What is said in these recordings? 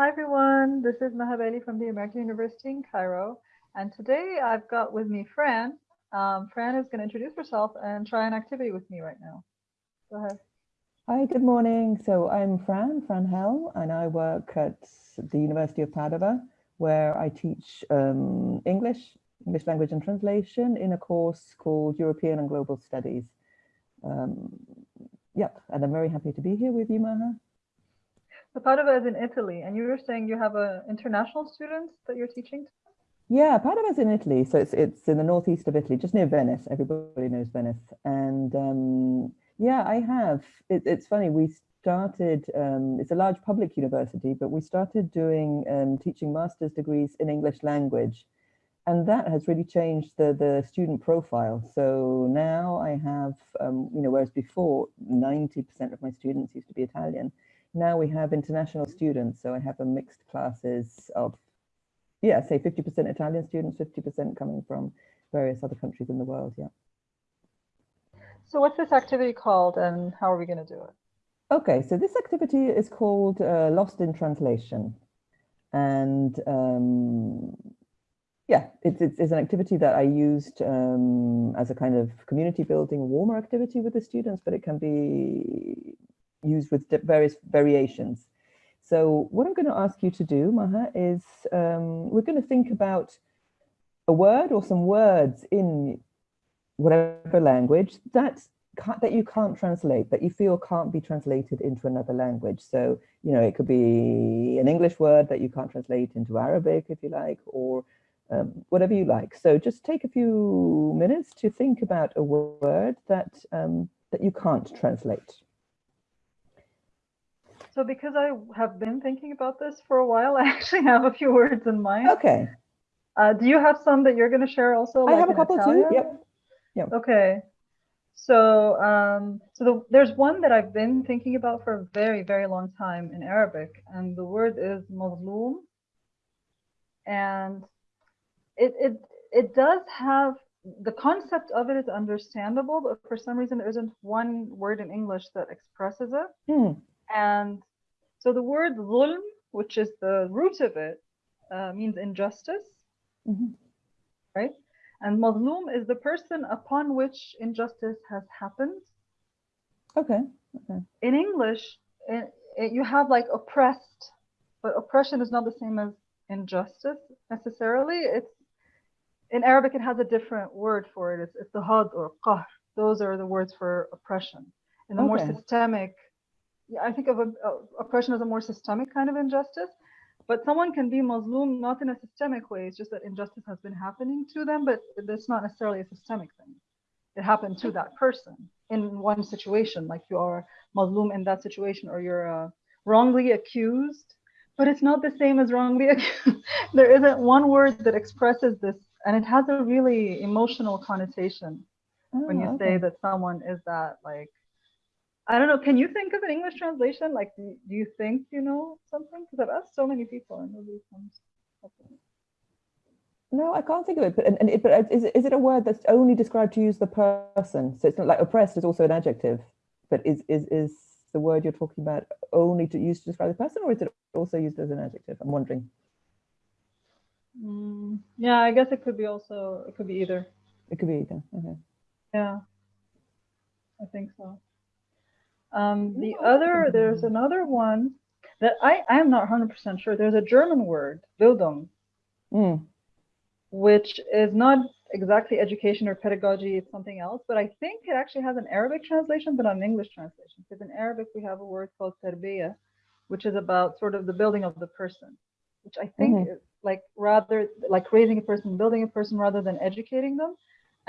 Hi everyone, this is Maha Bali from the American University in Cairo. And today I've got with me Fran. Um, Fran is going to introduce herself and try an activity with me right now. Go ahead. Hi, good morning. So I'm Fran, Fran Helm, and I work at the University of Padua, where I teach um, English, English language and translation in a course called European and Global Studies. Um, yep, and I'm very happy to be here with you, Maha. So Padua is in Italy, and you were saying you have a international students that you're teaching to? Yeah, is in Italy, so it's it's in the northeast of Italy, just near Venice. Everybody knows Venice, and um, yeah, I have. It, it's funny. We started. Um, it's a large public university, but we started doing um, teaching master's degrees in English language, and that has really changed the the student profile. So now I have, um, you know, whereas before ninety percent of my students used to be Italian now we have international students. So I have a mixed classes of, yeah, say 50% Italian students, 50% coming from various other countries in the world. Yeah. So what's this activity called and how are we going to do it? Okay, so this activity is called uh, Lost in Translation. And um, yeah, it's, it's, it's, an activity that I used um, as a kind of community building warmer activity with the students, but it can be used with various variations. So what I'm going to ask you to do, Maha, is um, we're going to think about a word or some words in whatever language that that you can't translate, that you feel can't be translated into another language. So, you know, it could be an English word that you can't translate into Arabic, if you like, or um, whatever you like. So just take a few minutes to think about a word that um, that you can't translate. So because I have been thinking about this for a while, I actually have a few words in mind. Okay. Uh, do you have some that you're going to share also? I like have a couple Italian? too. Yep. Yep. Okay. So, um, so the, there's one that I've been thinking about for a very, very long time in Arabic, and the word is mazloom. And it, it, it does have, the concept of it is understandable, but for some reason there isn't one word in English that expresses it. Mm. And so the word zulm, which is the root of it, uh, means injustice, mm -hmm. right? And mazlum is the person upon which injustice has happened. Okay. okay. In English, it, it, you have like oppressed, but oppression is not the same as injustice necessarily. It's in Arabic, it has a different word for it. It's, it's the had or qahr. Those are the words for oppression. In the okay. more systemic I think of a, a, oppression as a more systemic kind of injustice. But someone can be mazloom not in a systemic way. It's just that injustice has been happening to them, but that's not necessarily a systemic thing. It happened to that person in one situation, like you are mazloom in that situation, or you're uh, wrongly accused. But it's not the same as wrongly accused. there isn't one word that expresses this, and it has a really emotional connotation oh, when you okay. say that someone is that like I don't know. Can you think of an English translation? Like, do, do you think you know something? Because I've asked so many people and nobody comes up with it. No, I can't think of it. But, and it, but is, is it a word that's only described to use the person? So it's not like oppressed is also an adjective, but is, is, is the word you're talking about only to use to describe the person or is it also used as an adjective? I'm wondering. Mm, yeah, I guess it could be also, it could be either. It could be either, okay. Yeah, I think so. Um, the other, there's another one that I, I'm not 100% sure. There's a German word, Bildung, mm. which is not exactly education or pedagogy, it's something else, but I think it actually has an Arabic translation, but not an English translation. Because in Arabic, we have a word called terbiya, which is about sort of the building of the person, which I think mm -hmm. is like rather like raising a person, building a person rather than educating them.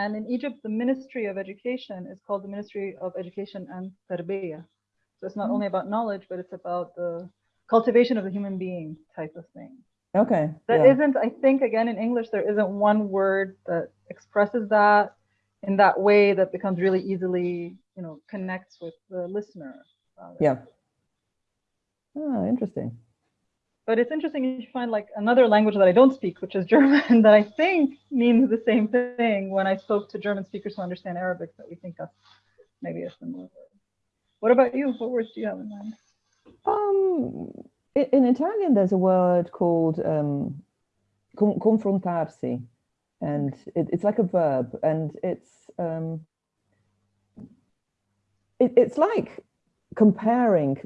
And in Egypt, the Ministry of Education is called the Ministry of Education and Tarbiyah. So it's not mm -hmm. only about knowledge, but it's about the cultivation of the human being type of thing. Okay. That yeah. not I think, again, in English, there isn't one word that expresses that in that way that becomes really easily, you know, connects with the listener. Yeah. Oh, interesting. But it's interesting if you find like another language that I don't speak, which is German, that I think means the same thing when I spoke to German speakers who understand Arabic, that we think that's maybe a similar word. What about you? What words do you have in mind? Um, in, in Italian, there's a word called um, confrontarsi, and it, it's like a verb, and it's um, it, it's like comparing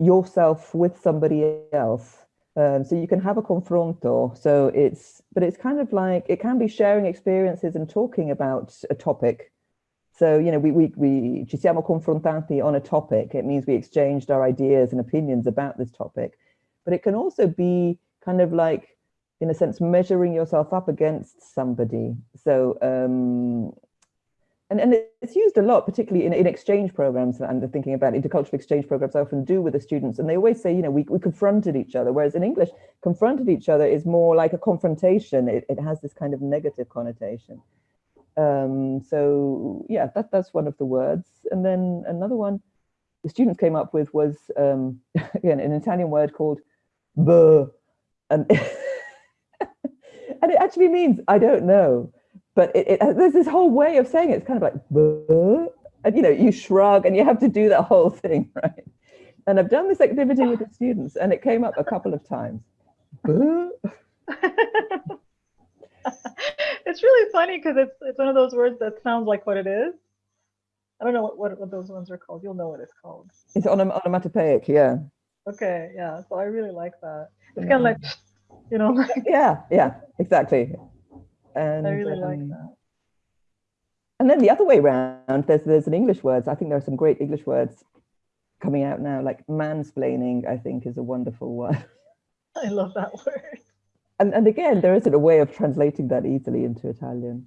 yourself with somebody else. Um, so you can have a confronto. So it's, but it's kind of like it can be sharing experiences and talking about a topic. So you know, we we we ci siamo confrontati on a topic. It means we exchanged our ideas and opinions about this topic. But it can also be kind of like, in a sense, measuring yourself up against somebody. So um, and, and it's used a lot, particularly in, in exchange programs. I'm thinking about intercultural exchange programs I often do with the students. And they always say, you know, we, we confronted each other. Whereas in English, confronted each other is more like a confrontation. It, it has this kind of negative connotation. Um, so yeah, that, that's one of the words. And then another one the students came up with was, um, again, an Italian word called buh. And, and it actually means, I don't know but it, it, there's this whole way of saying it. It's kind of like, and you know, you shrug and you have to do that whole thing, right? And I've done this activity with the students and it came up a couple of times. it's really funny because it's it's one of those words that sounds like what it is. I don't know what, what, what those ones are called. You'll know what it's called. It's onom onomatopoeic, yeah. Okay, yeah. So I really like that. It's yeah. kind of like, you know, like yeah, yeah, exactly. And I really um, like that. And then the other way around, there's there's an English words. I think there are some great English words coming out now, like mansplaining. I think is a wonderful word. I love that word. And and again, there isn't a way of translating that easily into Italian.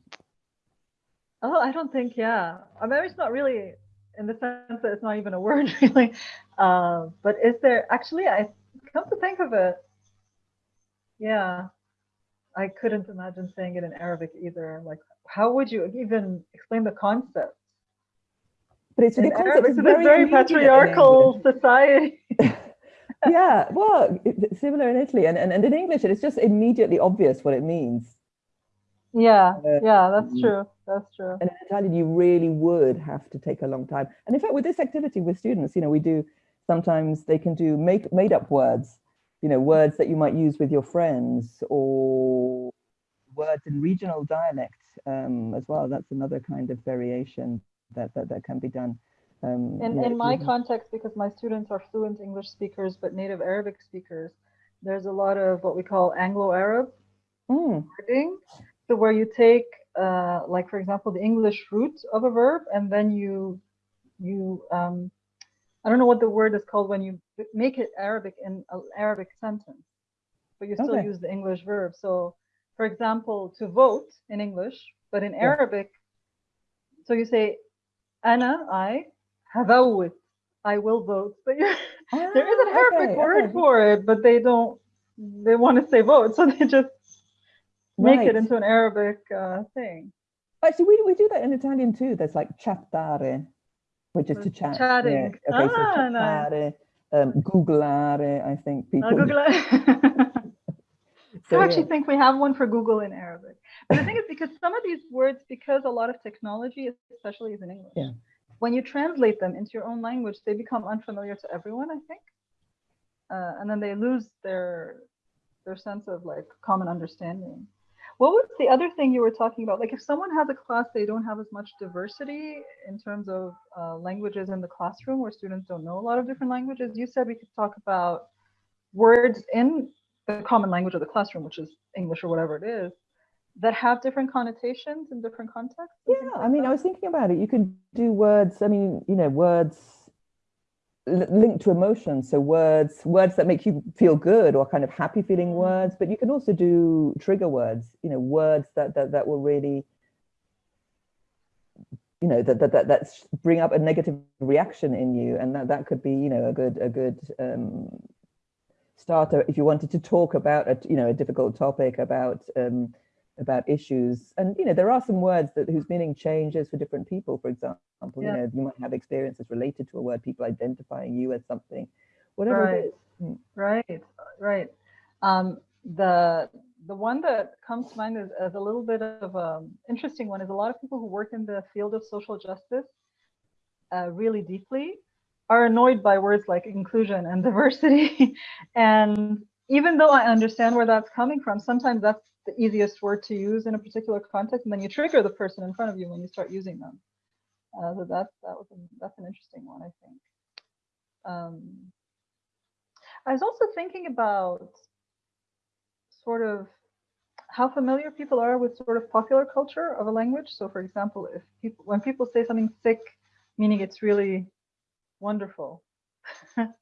Oh, I don't think. Yeah, I mean, it's not really in the sense that it's not even a word, really. Uh, but is there actually? I come to think of it. Yeah, I couldn't imagine saying it in Arabic either. Like, how would you even explain the concept? But it's in the concept is very, very patriarchal society. yeah, well, similar in Italy, and, and and in English, it's just immediately obvious what it means. Yeah, uh, yeah, that's true. That's true. And in Italian, you really would have to take a long time. And in fact, with this activity with students, you know, we do sometimes they can do make made up words you know, words that you might use with your friends or words in regional dialect um, as well. That's another kind of variation that, that, that can be done. Um, in, yeah, in my context, because my students are fluent English speakers, but native Arabic speakers, there's a lot of what we call Anglo-Arab mm. wording. So where you take, uh, like for example, the English root of a verb, and then you you um, I don't know what the word is called when you make it Arabic in an Arabic sentence, but you still okay. use the English verb. So, for example, to vote in English, but in yeah. Arabic, so you say, "Ana I havawit," I will vote. But ah, there is an Arabic okay, word okay. for it, but they don't. They want to say vote, so they just make right. it into an Arabic uh, thing. Actually, we we do that in Italian too. There's like chattare which is to chat. Chatting. Yeah. Okay, ah, so nice. um, googlare, I think people. Google so, I actually yeah. think we have one for Google in Arabic. But the thing is because some of these words, because a lot of technology, especially is in English, yeah. when you translate them into your own language, they become unfamiliar to everyone, I think. Uh, and then they lose their their sense of like common understanding. What was the other thing you were talking about? Like if someone has a class, they don't have as much diversity in terms of uh, languages in the classroom where students don't know a lot of different languages. You said we could talk about words in the common language of the classroom, which is English or whatever it is, that have different connotations in different contexts? Yeah, I mean? I was thinking about it. You can do words, I mean, you know, words linked to emotions so words words that make you feel good or kind of happy feeling mm. words but you can also do trigger words you know words that that, that will really you know that, that that that bring up a negative reaction in you and that that could be you know a good a good um starter if you wanted to talk about a you know a difficult topic about um about issues. And, you know, there are some words that whose meaning changes for different people, for example, yeah. you know, you might have experiences related to a word, people identifying you as something, whatever right. Hmm. Right, right. Um, the the one that comes to mind is, as a little bit of an interesting one is a lot of people who work in the field of social justice uh, really deeply are annoyed by words like inclusion and diversity. and even though I understand where that's coming from, sometimes that's the easiest word to use in a particular context, and then you trigger the person in front of you when you start using them. Uh, so that that was an, that's an interesting one, I think. Um, I was also thinking about sort of how familiar people are with sort of popular culture of a language. So, for example, if people when people say something sick, meaning it's really wonderful.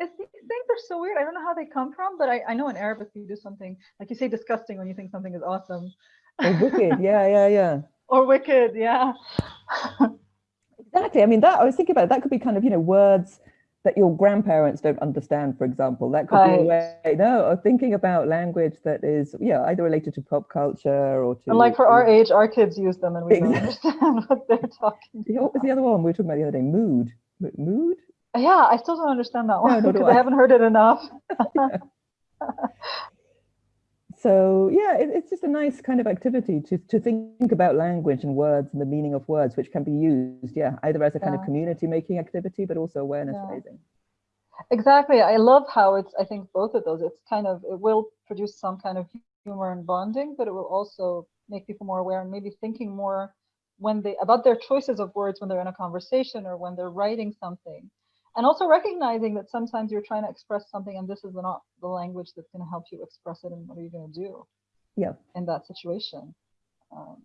it's, these things are so weird. I don't know how they come from, but I, I know in Arabic you do something like you say disgusting when you think something is awesome. Or wicked, yeah, yeah, yeah. Or wicked, yeah. exactly. I mean, that I was thinking about it, that could be kind of you know words that your grandparents don't understand, for example. That could right. be a way. No, or thinking about language that is, yeah, either related to pop culture or to. And like for our age, our kids use them, and we exactly. don't understand what they're talking. Yeah, what was the other one we were talking about the other day? Mood. Mood. Yeah, I still don't understand that one no, because I. I haven't heard it enough. so yeah it, it's just a nice kind of activity to, to think about language and words and the meaning of words which can be used yeah either as a kind yeah. of community making activity but also awareness yeah. raising exactly i love how it's i think both of those it's kind of it will produce some kind of humor and bonding but it will also make people more aware and maybe thinking more when they about their choices of words when they're in a conversation or when they're writing something and also recognizing that sometimes you're trying to express something and this is not the language that's going to help you express it and what are you going to do yeah in that situation. Um,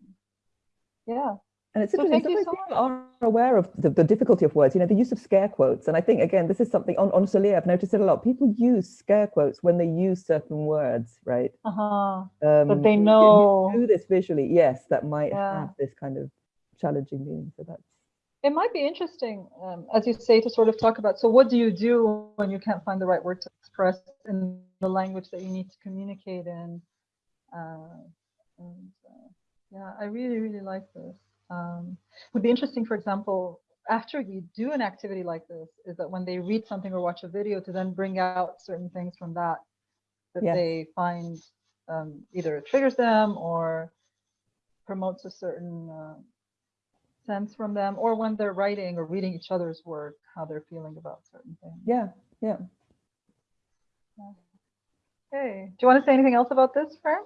yeah. And it's so interesting so people are aware of the, the, difficulty of words. You know the use of scare quotes and i think again this is something on, on Solier, i've noticed it a lot. People use scare quotes when they use certain words right? Uh-huh. Um, but they know. do this visually yes that might yeah. have this kind of challenging meaning so that's it might be interesting, um, as you say, to sort of talk about. So, what do you do when you can't find the right word to express in the language that you need to communicate in? Uh, and uh, yeah, I really, really like this. Um, would be interesting, for example, after you do an activity like this, is that when they read something or watch a video, to then bring out certain things from that that yes. they find um, either triggers them or promotes a certain uh, sense from them or when they're writing or reading each other's work how they're feeling about certain things. Yeah yeah. Okay. Do you want to say anything else about this Fran?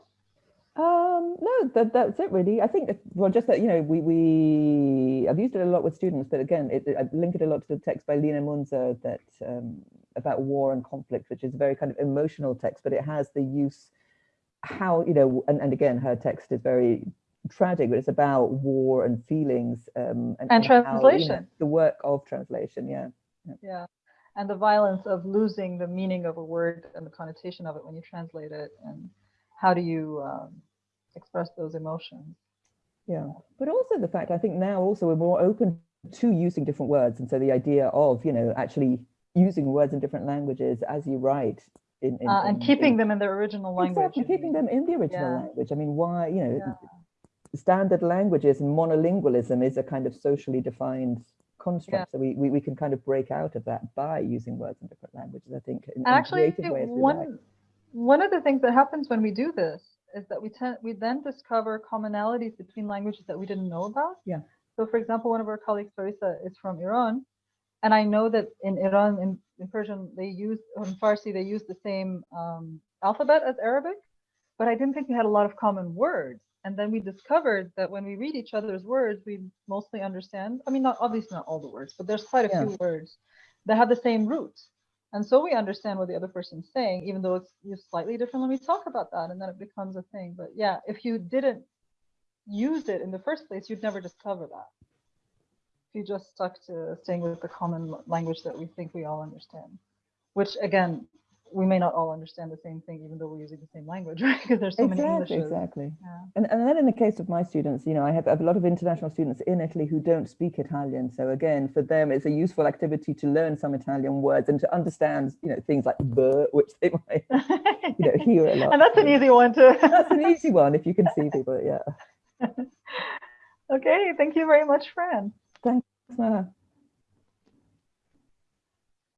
um no that that's it really. I think well just that you know we we i've used it a lot with students but again it, i link it a lot to the text by Lina Mounzer that um, about war and conflict which is a very kind of emotional text but it has the use how you know and, and again her text is very tragic, but it's about war and feelings um, and, and, translation. How, you know, the work of translation, yeah. yeah. yeah. And the violence of losing the meaning of a word and the connotation of it when you translate it, and how do you um, express those emotions? Yeah, but also the fact I think now also we're more open to using different words, and so the idea of you know actually using words in different languages as you write in, in, uh, and in, keeping them in their original language. Exactly, keeping them in the original yeah. language. I mean, why, you know, yeah standard languages and monolingualism is a kind of socially defined construct. Yeah. So we, we, we can kind of break out of that by using words in different languages, I think, in, Actually, creative ways. One, one of the things that happens when we do this is that we tend we then discover commonalities between languages that we didn't know about. Yeah. So for example, one of our colleagues, Farisa, is from Iran. And I know that in Iran, in, in Persian, they use, in Farsi, they use the same um, alphabet as Arabic, but I didn't think we had a lot of common words. And then we discovered that when we read each other's words, we mostly understand. I mean, not obviously not all the words, but there's quite a yeah. few words that have the same root. And so we understand what the other person's saying, even though it's slightly different when we talk about that, and then it becomes a thing. But yeah, if you didn't use it in the first place, you'd never discover that. If you just stuck to staying with the common language that we think we all understand, which again, we may not all understand the same thing, even though we're using the same language, right? Because there's so exactly, many Englishes. Exactly. Yeah. And, and then in the case of my students, you know, I have, I have, a lot of international students in Italy who don't speak Italian. So again, for them, it's a useful activity to learn some Italian words and to understand, you know, things like "the," which they might, you know, hear a lot. and that's an easy one too. that's an easy one if you can see people, yeah. okay, thank you very much, Fran. Thanks, Maha.